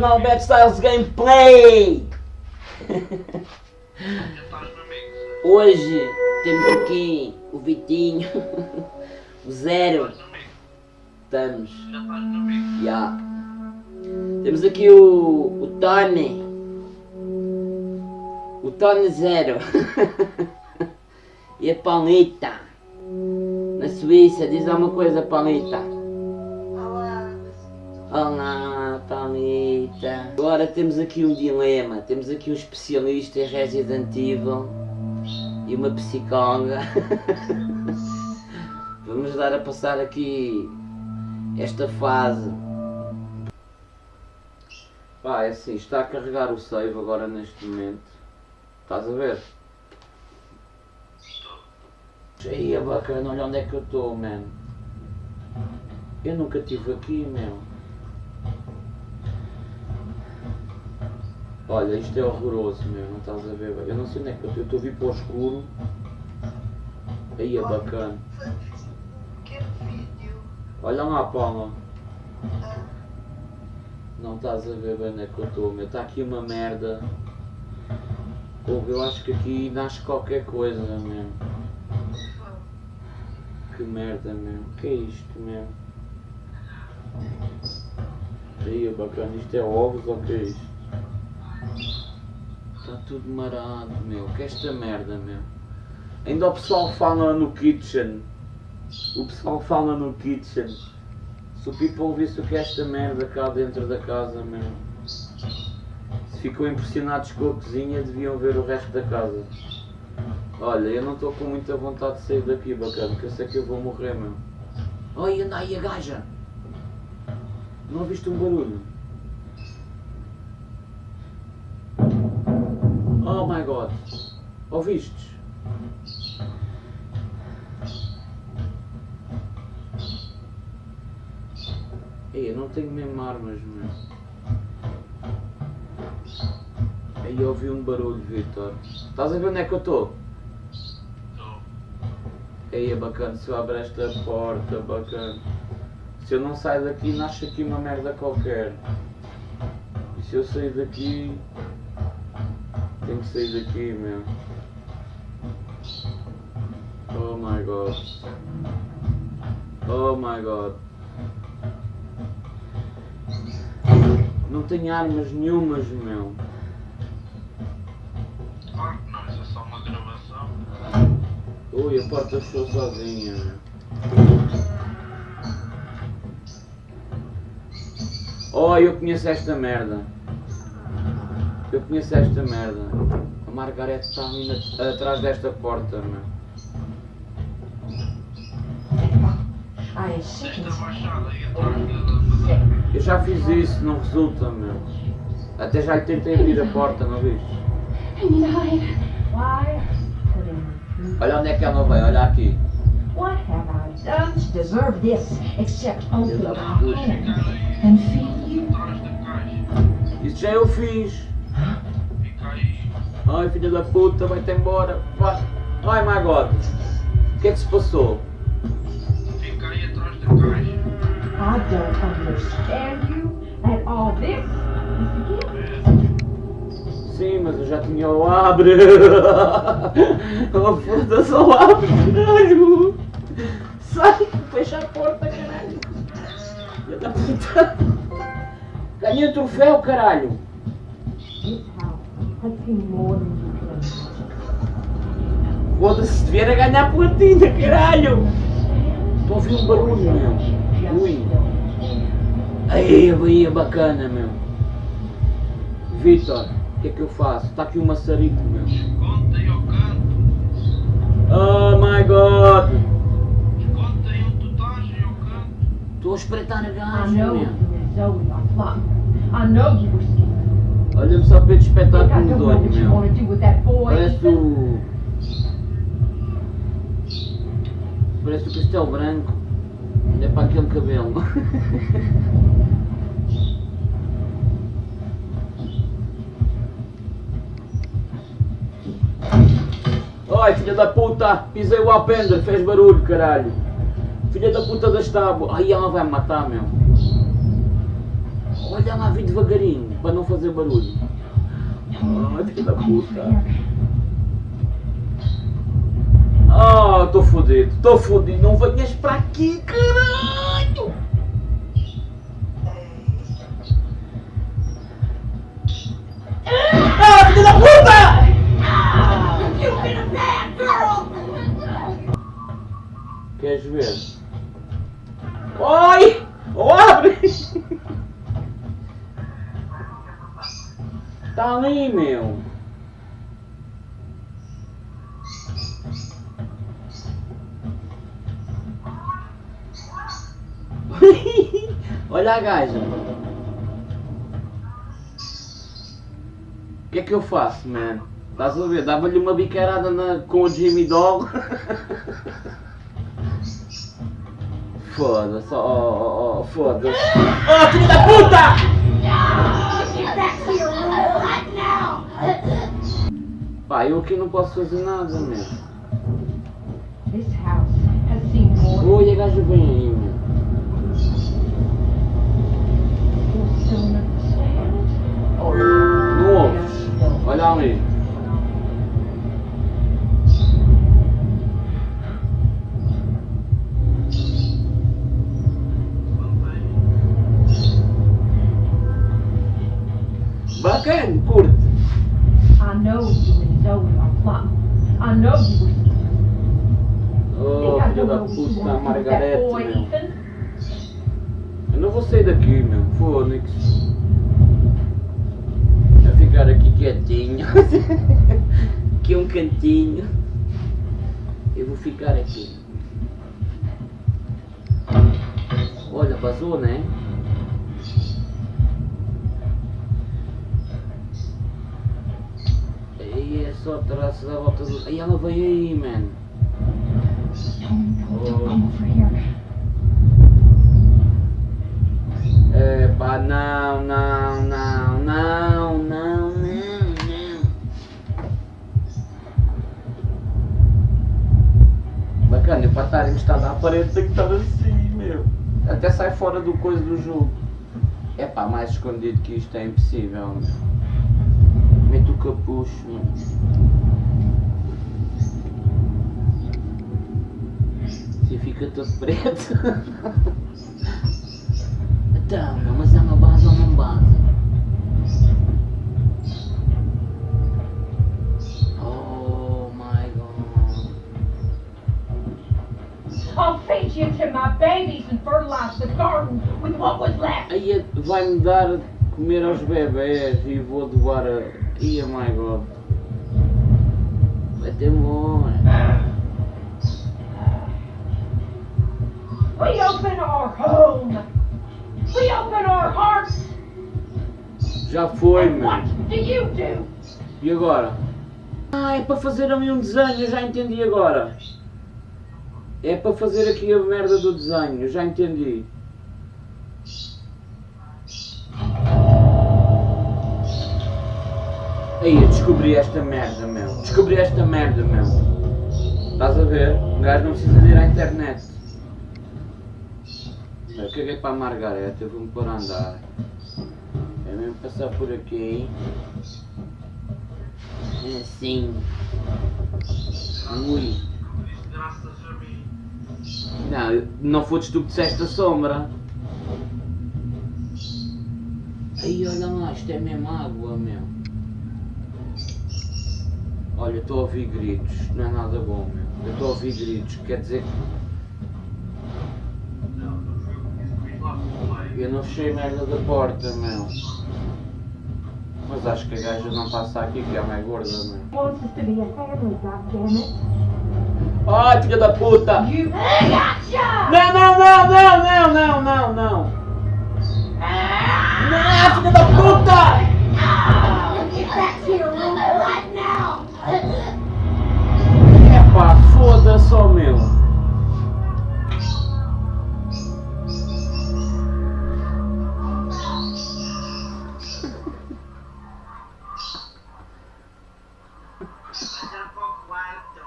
canal Bad Styles Gameplay! Hoje temos aqui o Vitinho, o Zero, estamos, já. Temos aqui o, o Tony, o Tony Zero e a Paulita, na Suíça, diz alguma coisa Paulita. Olá, Paulita. Agora temos aqui um dilema. Temos aqui um especialista em Resident Evil e uma psicóloga. Vamos dar a passar aqui esta fase. Pá, é assim, está a carregar o save agora neste momento. Estás a ver? Aí, bacana, olha onde é que eu estou, man. Eu nunca estive aqui, meu. Olha, isto é horroroso, meu, não estás a ver? Eu não sei onde é que eu estou, a vir para o escuro. Aí é bacana. Olha lá, Paula. Não estás a ver bem onde é que eu estou, meu. Está aqui uma merda. Ouve, eu acho que aqui nasce qualquer coisa, meu. Que merda, meu. Que é isto, meu? Aí é bacana, isto é ovos ou que é isto? Está tudo marado, meu. Que esta merda, meu. Ainda o pessoal fala no kitchen. O pessoal fala no kitchen. Se o people visse o que é esta merda cá dentro da casa, meu. Se ficou impressionados com a cozinha, deviam ver o resto da casa. Olha, eu não estou com muita vontade de sair daqui, bacana, porque eu sei que eu vou morrer, meu. Oi, anda aí a gaja! Não ouviste um barulho? Oh my god! Ouvistes? Ei, eu não tenho mesmo armas, meu. Aí eu ouvi um barulho, Vitor. Estás a ver onde é que eu estou? Aí é bacana, se eu abro esta porta, bacana. Se eu não sair daqui, nasce aqui uma merda qualquer. E se eu sair daqui, tenho que sair daqui, meu. Oh my god. Oh my god. Não tenho armas nenhumas, meu. Claro que não, isso é só uma gravação. Ui, a porta fechou sozinha, meu. Oh, eu conheço esta merda. Eu conheço esta merda. A Margarete está ali na- atrás desta porta, meu. I am sick Esta and baixada aí atrás da- da. da- Eu já fiz isso, não resulta, meu. Até já lhe tentei abrir a porta, não viste? Olha onde é que ela vai, olha aqui. What have I done to deserve this except open Filha my da home puta. and feed you? Atrás da caixa. Isso já eu fiz. Ai, filha da puta, vai-te embora. Vai. Ai, my god. O que é que se passou? Fica aí atrás da caixa. I don't understand you and all this. Sim, mas eu já tinha o abre. Oh, foda-se, o abre, caralho. Sai, fecha a porta, caralho. Filha da puta. Ganhei o troféu, caralho. You can imagine. Foda-se, se a ganhar platina, caralho. Estou a ouvir um barulho, meu. Ui. Aí, aí, bacana, meu. Vitor, o que é que eu faço? Está aqui um maçarico, meu. Esconde aí ao canto. Oh my god. Esconde aí onde tu estás aí ao canto. Estou a espreitar a gaja, meu. I know you were este Think I espetáculo know doido, meu. do. Parece o... Parece o Castelo Branco. É para aquele cabelo. Ai, filha da puta! Pisei o alpendre, fez barulho, caralho! Filha da puta das tábuas! Ai, ela vai me matar, meu! Olha lá, vim devagarinho, para não fazer barulho. Ah, filho da puta. Ah, estou fodido, estou fodido, não venhas para aqui, caralho! Ah, filho da puta! Queres ver? Oi! Oh, abre! Tá ali, meu! Olha a gaja! O que é que eu faço, man? Estás a ver? Dava-lhe uma bicarada na- com o Jimmy Dog. Foda-se, oh, oh, oh, foda-se. Oh, filho da puta! Pá, eu aqui não posso fazer nada, meu. This house has seen more Oi, a gaja vem aí, meu. Não ouves? Olha ali. Bacana, curte. I know you and Zoe are plotting. I know you were Oh, filho da puta, Margarete, meu. Ethan. Eu não vou sair daqui, meu. Fônix. Vou ficar aqui quietinho. aqui um cantinho. Eu vou ficar aqui. Olha, vazou, né? Só traços à volta do. Aí ela veio aí, man. Here. É pá, não, não, não, não, não, não, não. Bacana, eu para estar encostado à parede tem que estar assim, meu. Até sai fora do coisa do jogo. É pá, mais escondido que isto é impossível, meu. Mete o capucho. Você fica todo preto. Então, mas é uma base ou não base? Oh my god. I'll feed you to my babies and fertilize the garden with what was left. Aí é- vai-me dar comer aos bebés e vou doar a. Ia, my god. Vai ter morre. We open our home. We open our hearts. Já foi, meu. what do you do? E agora? Ah, é para fazer ali um desenho, eu já entendi agora. É para fazer aqui a merda do desenho, eu já entendi. Descobri esta merda, meu. Descobri esta merda, meu. Estás a ver? Um gajo não precisa ir à internet. Eu caguei para a Margareta, eu vou-me pôr a andar. É mesmo passar por aqui. É assim. Ui. Não, não foste tu que disseste a sombra. Aí olha lá, isto é mesmo água, meu. Olha, estou a ouvir gritos, não é nada bom, meu. Eu estou a ouvir gritos, quer dizer que eu não fechei a merda da porta, meu. Mas acho que a gaja não passa aqui, que é mais gorda, meu. Ai, filha da puta! Não, não, não, não, não, não, não, não! Não, filha da puta! Para o quarto.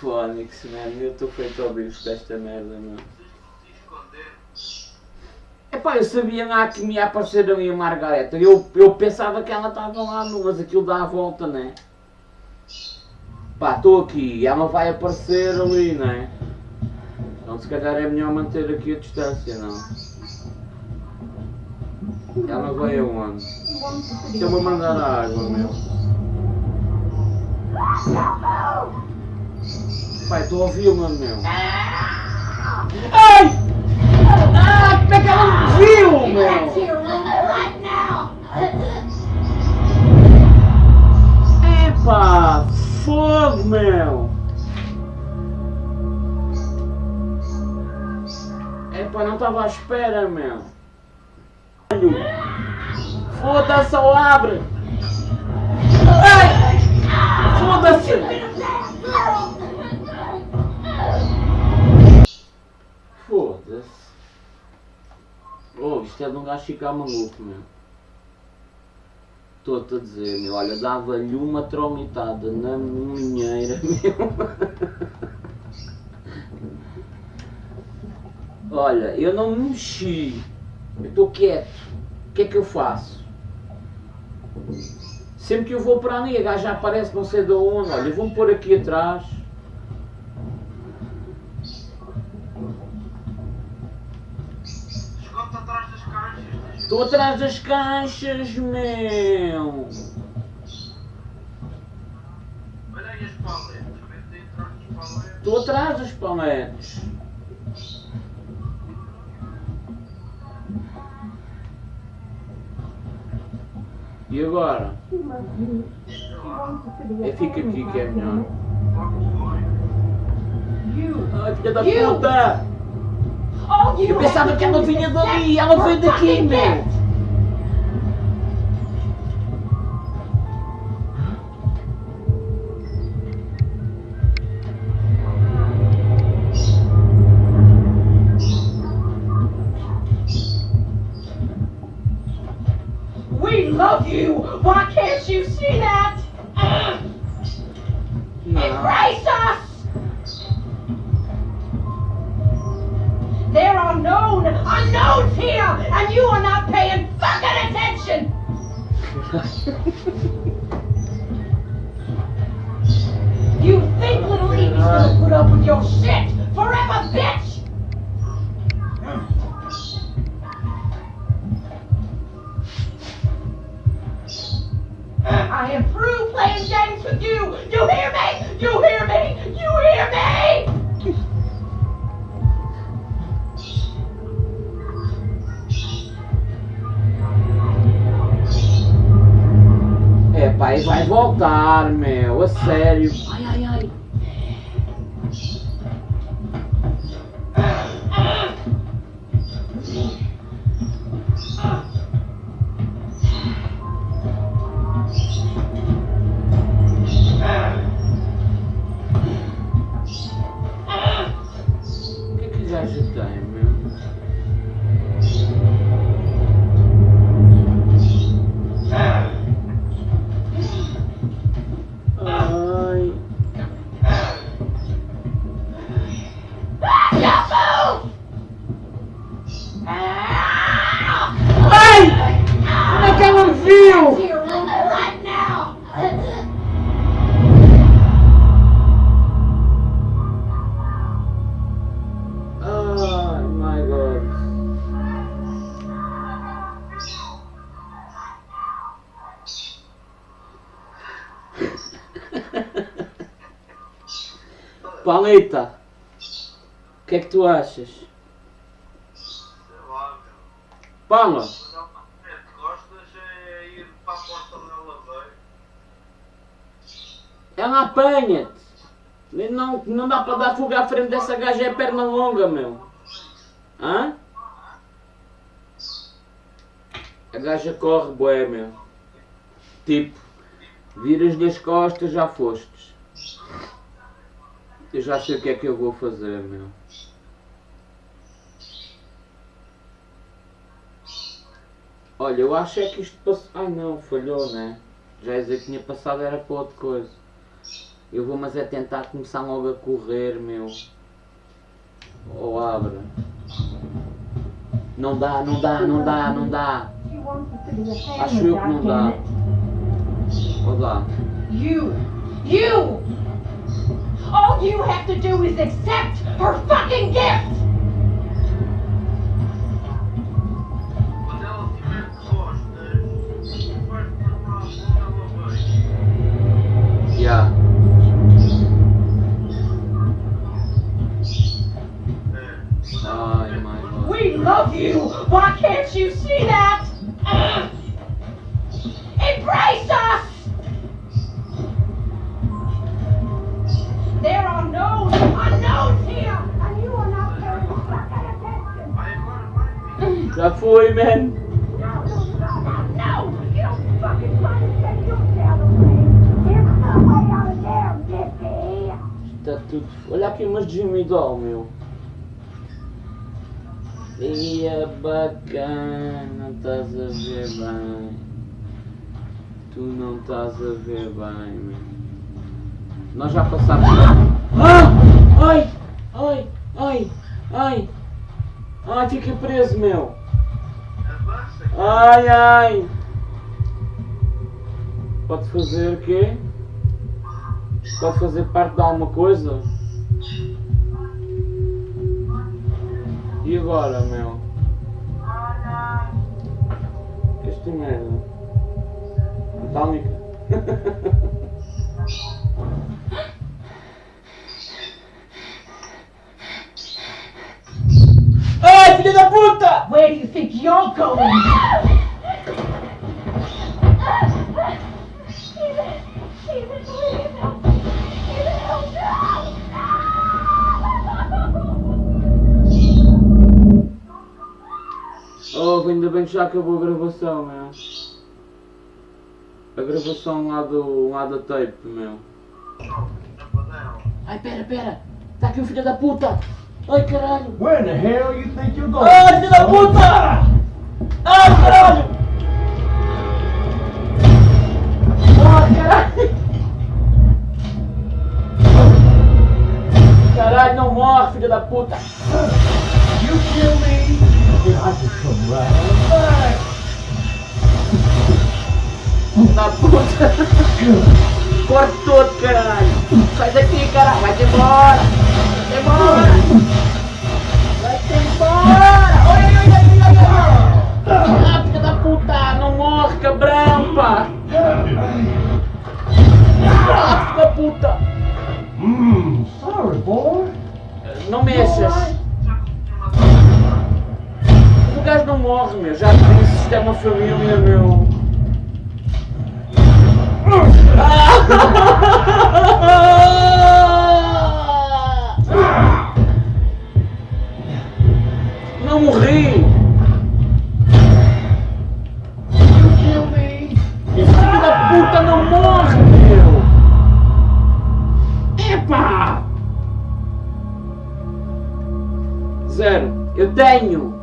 Fónix, mano, eu estou feito ao bicho desta merda, meu. Esconder. Epá, eu sabia lá que me ia aparecer ali a Margareta. Eu, eu pensava que ela estava lá, mas aquilo dá a volta, né? Pá, estou aqui e ela vai aparecer ali, né? Então se calhar é melhor manter aqui a distância, não? Ela vai aonde? Eu vou mandar a água, meu. Pai, estou a ouvi-la, meu. Ai! Ah, como é que ela me viu, meu? Meu. Epá, não estava à espera, meu. Foda-se, só abre. Ai! Foda-se. Foda-se. Oh, isto é de um gajo ficar maluco, meu. Estou-te a dizer, meu, olha, dava-lhe uma tromitada na moinheira, meu. Olha, eu não me mexi. Eu estou quieto. O que é que eu faço? Sempre que eu vou para a gaja aparece não sei de onde. Olha, eu vou-me pôr aqui atrás. Estou atrás das caixas, meu. Olha aí as aí atrás das paletes. E agora? É fica aqui que é melhor. Ai, filha da You! puta! Oh, Eu pensava que ela vinha dali, ela veio daqui, meu! God. Paleta, o que é que tu achas? Sei lá, meu. Paula, Mas ela mete costas é ir para a porta onde ela veio. Ela apanha-te. Não, não dá para dar fuga à frente dessa gaja, é perna longa, meu. Hã? A gaja corre, bué, meu. Tipo, viras-lhe as costas, já fostes. Eu já sei o que é que eu vou fazer, meu. Olha, eu acho é que isto passou. Ai não, falhou, né? Já ia dizer que tinha passado era para outra coisa. Eu vou, mas é tentar começar logo a correr, meu. Ou abre. Não dá, não dá, não dá, não dá. Acho eu que não dá. Ou dá? You, you! All you have to do is accept her fucking gift! Estás a ver bem, meu. Nós já passámos. Ah! Ai! Ai! Ai! Ai! Ai, fiquei preso, meu! Ai, ai! Pode fazer o quê? Pode fazer parte de alguma coisa? E agora, meu? Que esta merda? Metálica? Ai, filha da puta! Where do you think you're going? Oh, ainda bem que já acabou a gravação, meu. A gravação lá do lá da tape, meu. Ai, pera, pera! Está aqui o filho da puta! Ai, caralho! Where in the hell you think you're going? Ai, filho da puta! Ai, caralho! Ai, caralho! Caralho, não morre, filho da puta! You kill me, I just come right back. Da puta! Corta todo, caralho! Sai daqui, caralho! Vai-te embora! Vai-te embora! Vai-te embora! Oi, oi, oi, oi, oi! Ah, filho da puta! Não morre, cabrão, pá! Ah, da puta! Mmm, sorry, boy. Não mexas! O gajo não morre, meu. Já disse, isto é uma família, meu. Não morri! Kill me. Esse filho da puta não morre, meu! Epa! Zero. Eu tenho.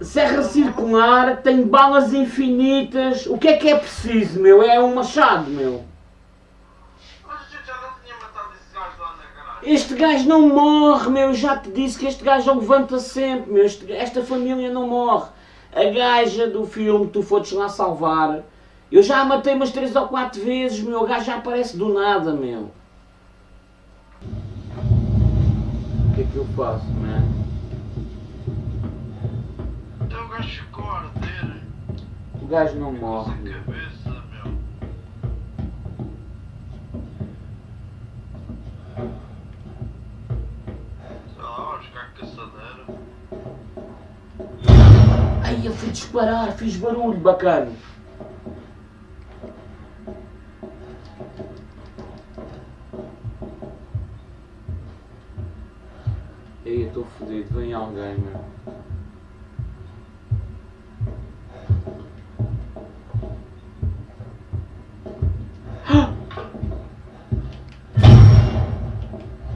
Serra circular, tenho balas infinitas. O que é que é preciso, meu? É um machado, meu. Este gajo não morre, meu. Eu já te disse que este gajo levanta sempre, meu. Este- esta família não morre. A gaja do filme que tu foste lá salvar. Eu já a matei umas 3 ou 4 vezes, meu. O gajo já aparece do nada, meu. O que é que eu faço, man? O gajo não morre. Ai, eu fui disparar, fiz barulho bacana. Ei, eu estou fodido, vem alguém, meu.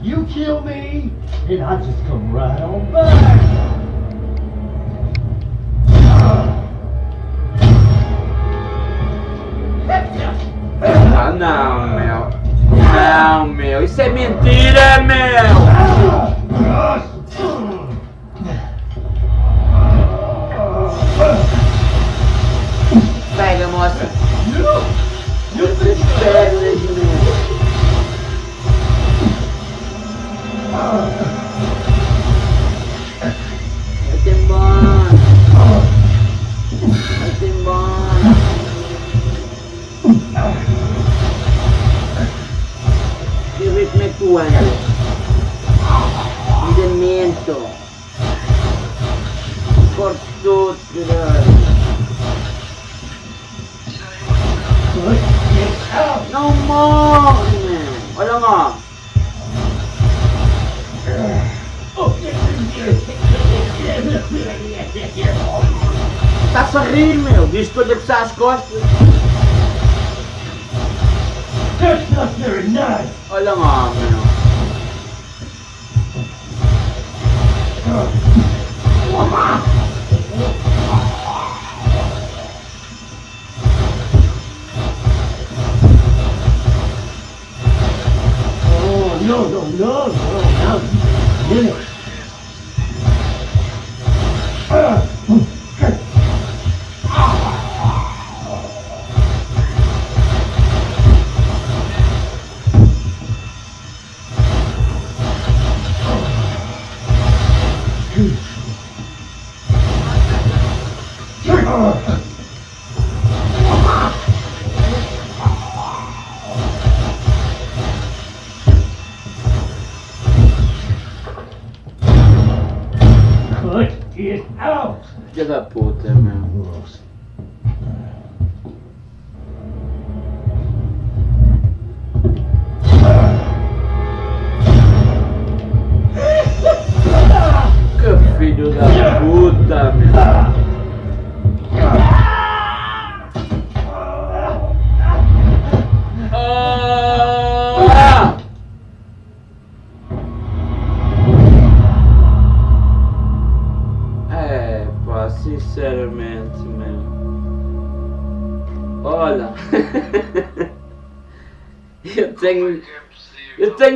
You kill me, and I just come right on back. Ah, não, meu. Não, meu, isso é mentira, meu! Señor.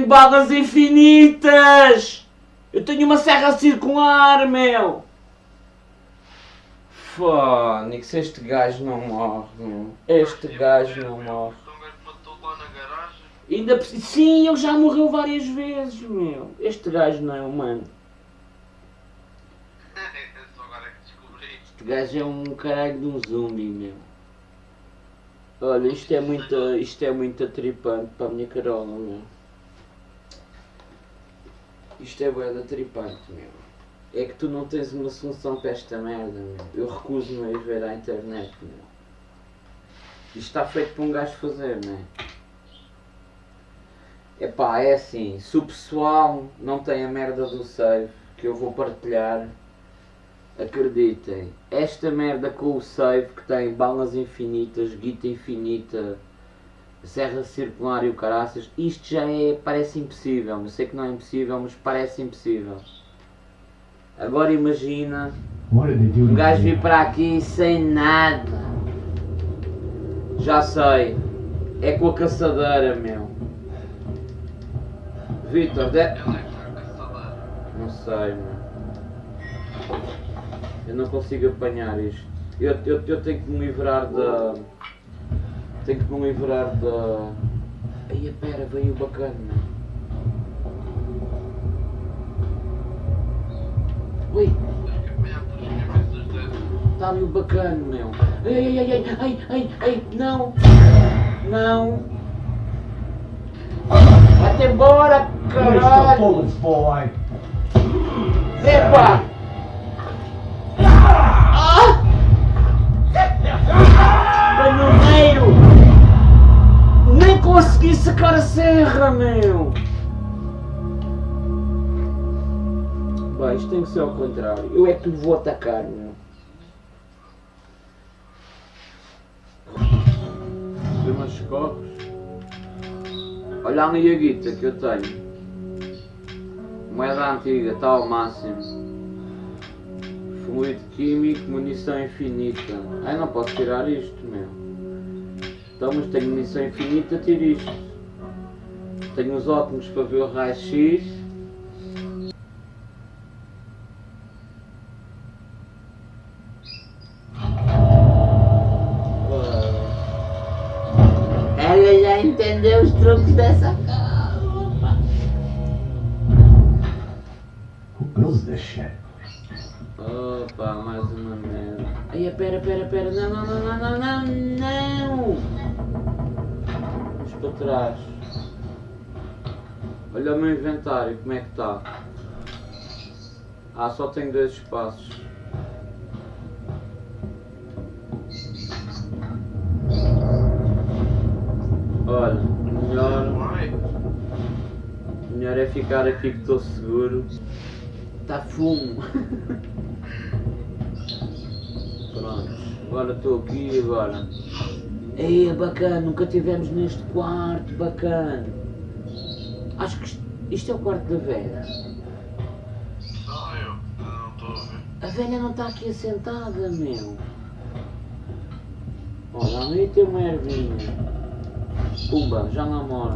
Tenho balas infinitas! Eu tenho uma serra circular, meu! Fónix, este gajo não morre, meu. Este gajo não morre. Ainda Sim, ele já morreu várias vezes, meu. Este gajo não é humano. É descobri. Este gajo é um caralho de um zumbi, meu. Olha, isto é muito, isto é muito atripante para a minha carola, meu. Isto é bué de atripante, meu. É que tu não tens uma solução para esta merda, meu. Eu recuso-me a ir ver à internet, meu. Isto está feito para um gajo fazer, não é? Epá, é assim, se o pessoal não tem a merda do save que eu vou partilhar, acreditem, esta merda com o save que tem balas infinitas, guita infinita, serra circular e o caraças, isto já é, parece impossível, eu sei que não é impossível, mas parece impossível. Agora imagina um gajo vir para aqui sem nada. Já sei. É com a caçadeira, meu. Vitor, de... Não sei, meu. Eu não consigo apanhar isto. Eu, eu, eu tenho que me livrar da. Tenho que me livrar da. Aí, pera, veio bacana, meu. Ui, está ali o bacana, meu. Ai, ai, ai, ai, ai, ai, ai, não. Não. Vai-te embora, caralho. Epa! Ah! Consegui sacar a serra, meu! Bem, isto tem que ser ao contrário. Eu é que lhe vou atacar, meu. Tem umas copos. Olha a guita que eu tenho. Moeda antiga, está ao máximo. Fluido químico, munição infinita. Ai, não posso tirar isto, meu. Então, mas tenho missão infinita, tiro isto. Tenho os óculos para ver o raio-x. Ela já entendeu os truques dessa cama. Who builds this shit? Opa, mais uma merda. Aí, pera, pera, pera. Trás. Olha o meu inventário, como é que está? Ah, só tenho dois espaços. Olha, melhor, melhor é ficar aqui que estou seguro. Está fumo. Pronto, agora estou aqui e agora. Ei, é bacana, nunca tivemos neste quarto, bacana. Acho que isto, isto é o quarto da velha. Não, eu. Não estou a ver. A velha não está aqui assentada, meu. Olha, ali tem uma ervinha. Pumba, já lá mora.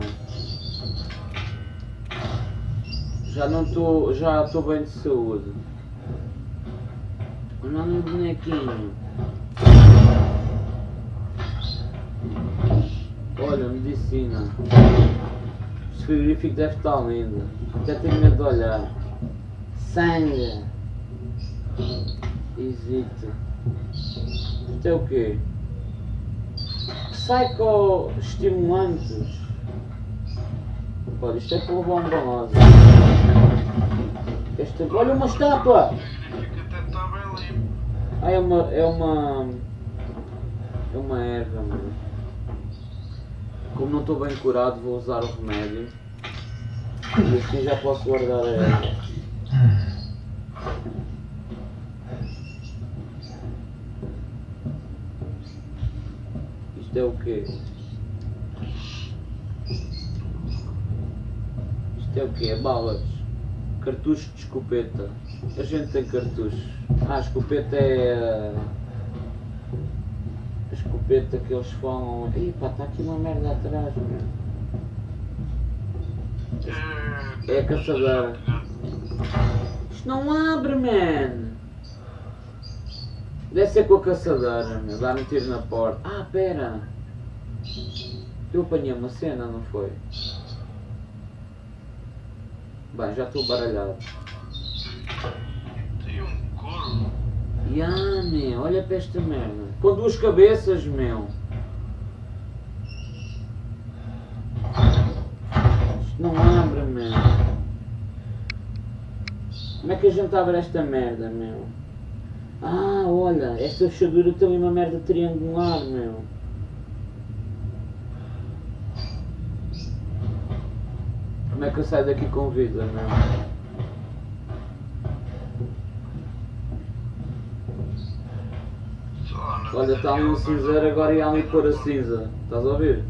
Já não estou, já estou bem de saúde. Olha ali o bonequinho. Olha, medicina. Este frigorífico deve estar lindo. Até tenho medo de olhar. Sangue. Hesito. Isto é o quê? Psicoestimulantes. Olha, isto é para bombonose. Este, olha uma estátua! Limpo. Ah, é uma. É uma. É uma erva, mano. Como não estou bem curado, vou usar o remédio. E assim já posso guardar a erva. Isto é o quê? Isto é o quê? É balas. Cartucho de escopeta. A gente tem cartuchos. Ah, a escopeta é. Escopeta que eles falam. Ih pá, está aqui uma merda atrás, meu. É a caçadora. Isto não abre, man! Deve ser com a caçadora, meu. Dá-me um tiro na porta. Ah, pera! Eu apanhei uma cena, não foi? Bem, já estou baralhado. Tem um corvo. Ya, meu, olha para esta merda. Com duas cabeças, meu. Isto não abre, meu. Como é que a gente abre esta merda, meu? Ah, olha, esta fechadura tem uma merda triangular, meu. Como é que eu saio daqui com vida, meu? Só na Olha, está ali um cinzeiro, agora ia ali pôr a cinza. Estás a ouvir?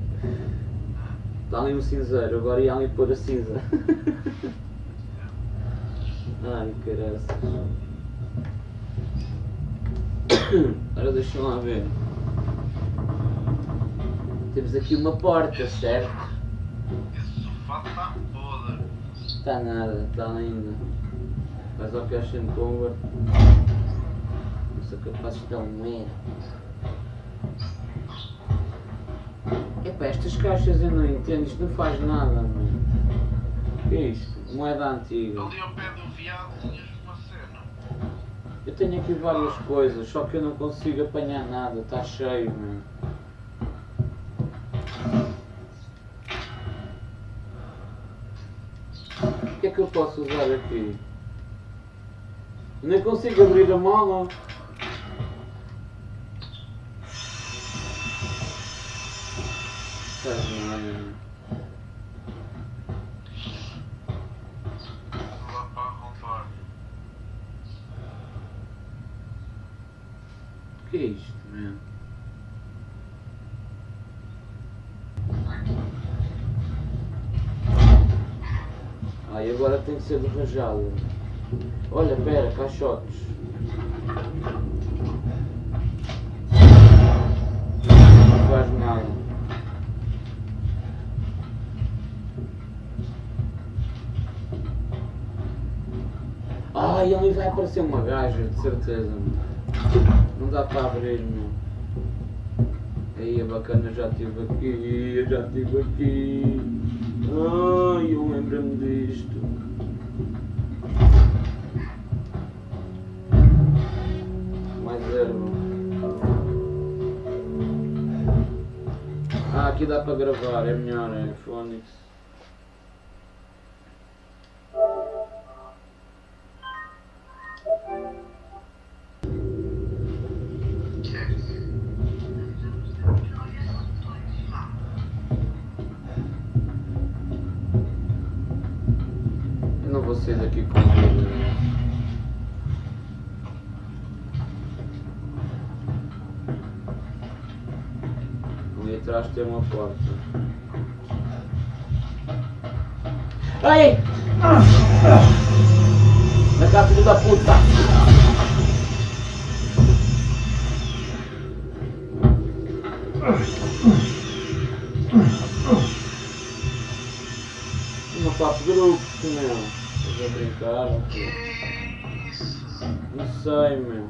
Está ali um cinzeiro, agora ia ali pôr a cinza. Ai, caraças. Agora deixa lá ver. Temos aqui uma porta, certo? Esse sofá está podre. Está nada, está ainda. Mas ao and convert. Não sou capaz de dar um erro. Epá, estas caixas eu não entendo, isto não faz nada, mano. O que é isto? Moeda antiga. Ali ao pé do viado tinhas uma cena. Eu tenho aqui várias coisas, só que eu não consigo apanhar nada, está cheio, mano. O que é que eu posso usar aqui? Nem consigo abrir a mala. Que é isto, mano? Ah, agora tem que ser de rajada. Olha, pera, caixotes. Ali vai aparecer uma gaja, de certeza. Não dá para abrir, meu. Aí é bacana, já estive aqui, já estive aqui. Ai, eu lembro-me disto. Mais erva. Ah, aqui dá para gravar, é melhor, é Phonics. Porta. Ai! Na casa filho da puta! Uma papo grupo, meu. Estás a brincar? Que isso? Não sei, meu.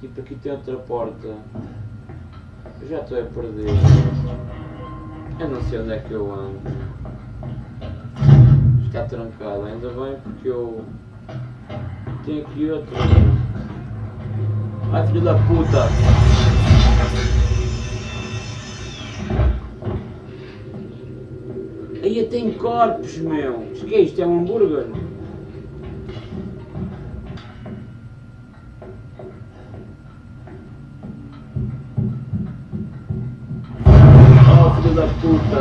Tipo, aqui tem outra porta. Já estou a perder. Eu não sei onde é que eu ando. Está trancado, ainda bem porque eu. Tenho aqui outra. Ai filho da puta! Aí tem corpos, meu! Isto que é isto? É um hambúrguer?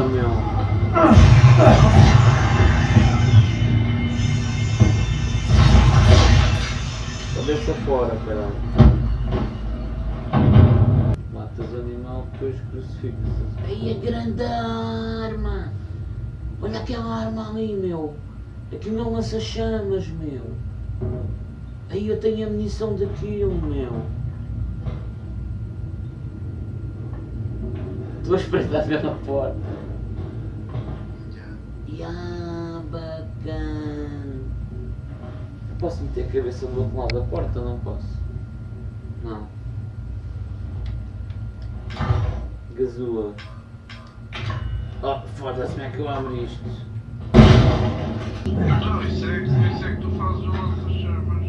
Meu. Cabeça fora, caralho. Matas animal, depois crucifixas. Aí a grande arma! Olha aquela arma ali, meu. Aquilo não lança chamas, meu. Aí eu tenho a munição daquilo, meu. Estou a espreitar pela bacana. Posso meter a cabeça do outro lado da porta? Não posso. Não. Gazua. Oh, foda-se, como é que eu abro isto? Não, isso é, isso é que tu fazes o lança-chamas.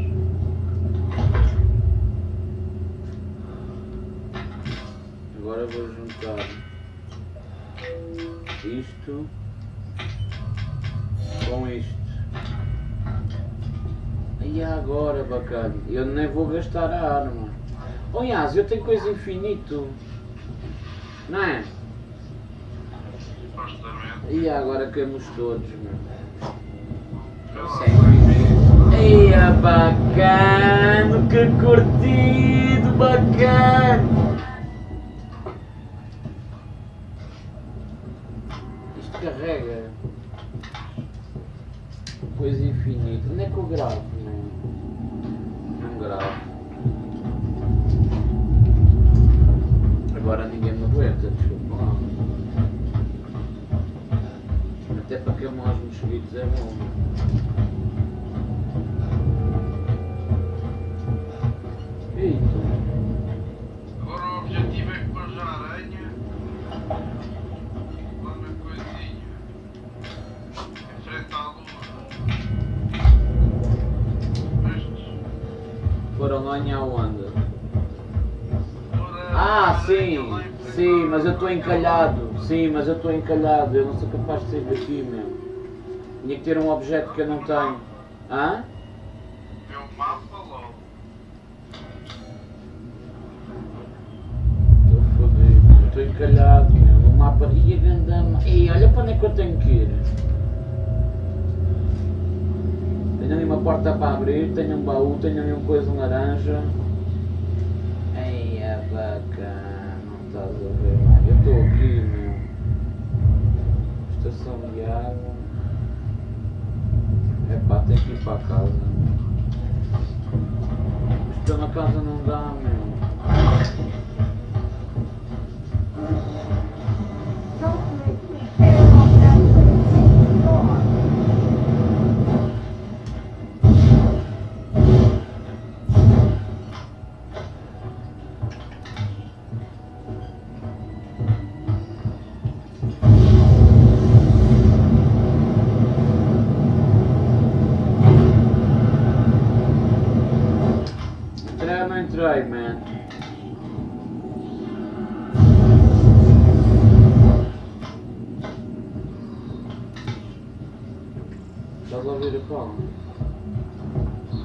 Agora vou juntar isto com isto. E agora, bacana, eu nem vou gastar a arma. Oh, Yas, eu tenho coisa infinito. Não é? E agora queimos todos, Sei. sei. Eia, bacana, que curtido, bacana. É bom. Eita. Agora o objetivo é que pôs a aranha lá na coisinha. Em frente à lua. Viste? Foram lá em aonde? Pôr Ah, aranha sim, sim, mas eu estou encalhado. Sim, mas eu estou encalhado. Eu não sou capaz de sair daqui, meu. Tinha que ter um objeto que eu não tenho. Hã? Vê o mapa logo. Estou fodido. Estou encalhado, meu. O mapa. Ih, a gandama. Ih, olha para onde é que eu tenho que ir. Tenho ali uma porta para abrir, tenho um baú, tenho ali uma coisa laranja. Ei, é bacana, não estás a ver, mano. Eu estou aqui, meu. Estação de água. É pá, tenho que ir para casa. Estou na casa não dá, meu. Rei, man.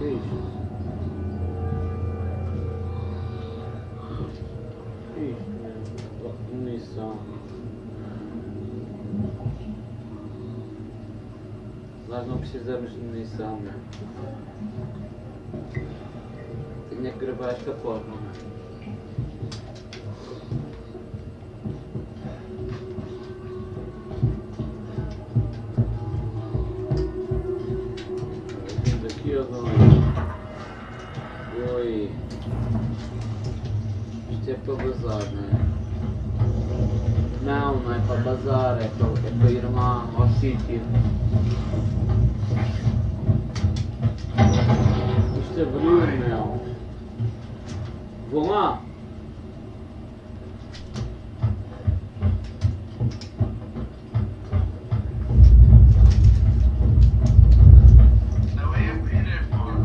É isto? Que é isto, man? Munição. Nós não precisamos de munição, man. Tinha que gravar esta porra, man. Vindo aqui, ó, dona. Oi. Isto é para bazar, não é? Não, não é para bazar, é para, é para ir lá ao sítio. Isto abriu, meu. Vão lá. Não é abrir, é fora.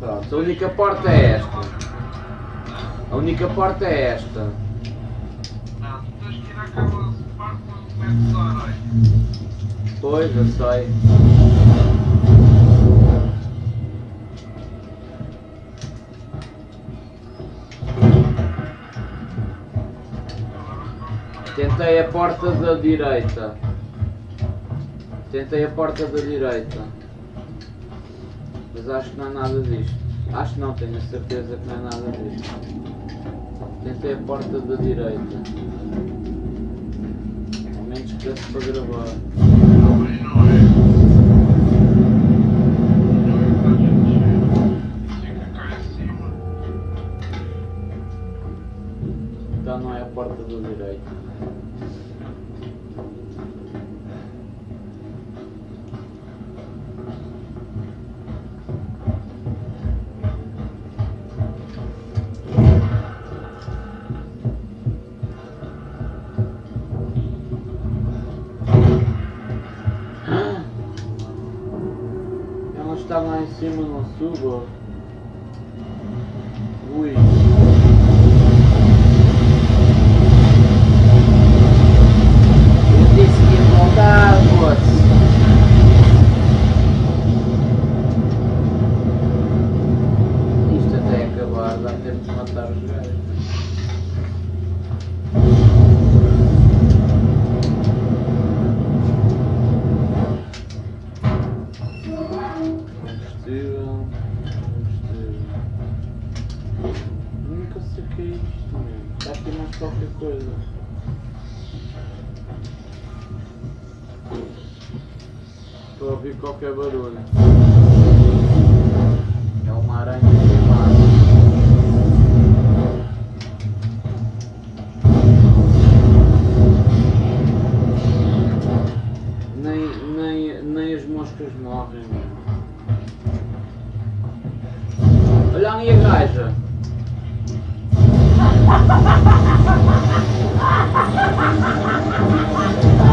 Pronto, a única porta é esta. A única porta é esta. Não, tu tens que ir àquela parte onde metes a areia. Pois, eu sei. Tentei a porta da direita. Tentei a porta da direita. Mas acho que não é nada disto. Acho que não, tenho a certeza que não é nada disto. Tentei a porta da direita. Ao menos que desse para gravar. Aí não é. É não é a porta da direita. subo. Nem, nem, as moscas morrem. Olha a. Eu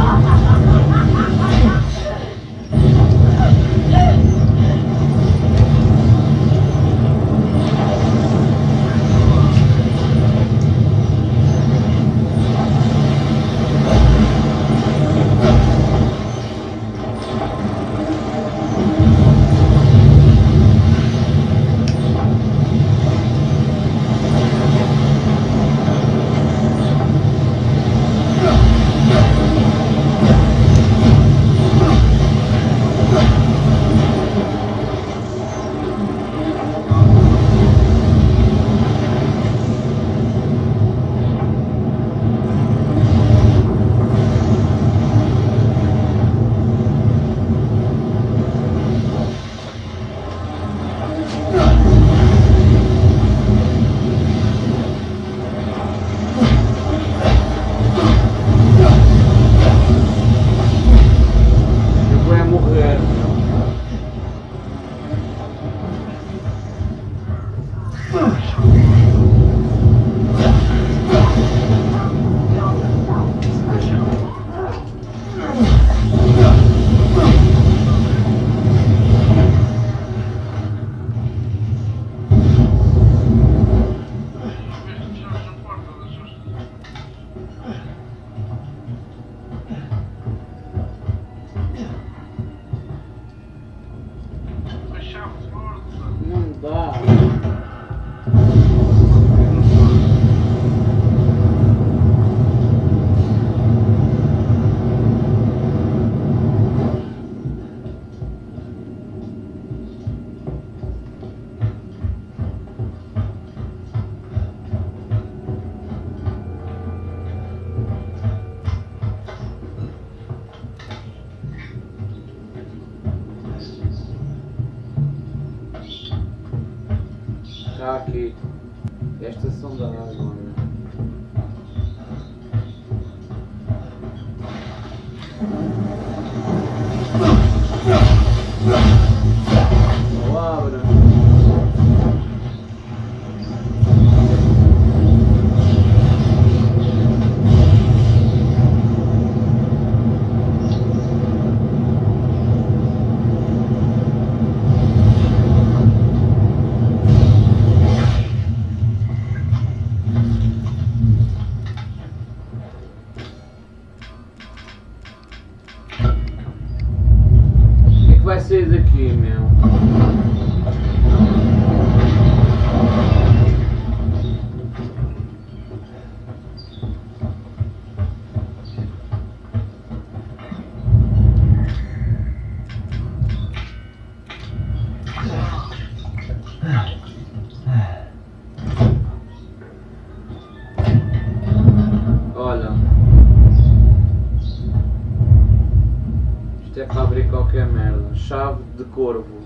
corvo.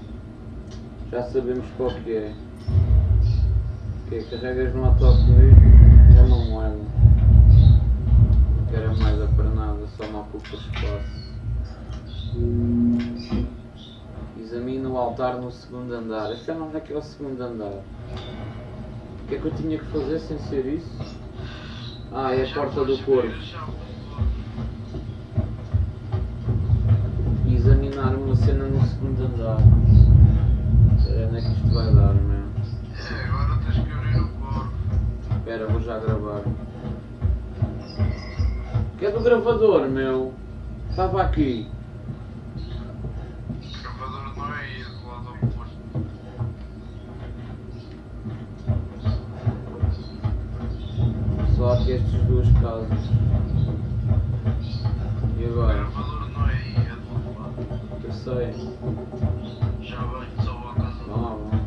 Já sabemos qual que é. Ok, carregas no autocolismo. É uma moeda. Não quero a moeda para nada, só me ocupa espaço. Examina o altar no segundo andar. Eu sei onde é que é o segundo andar. O que é que eu tinha que fazer sem ser isso? Ah, é a porta do corvo. E examinar uma cena no segundo andar. Onde é que isto vai dar, meu? É, agora tens que abrir o corpo. Espera, vou já gravar. Que é do gravador, meu? Estava aqui. O gravador não é aí, é do lado oposto. Só aqui estas duas casas. E agora? Lado. Eu sei. Já vem,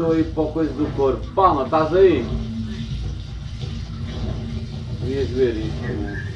estou, aí para a coisa do corpo. Palma, estás aí? Devias ver isto,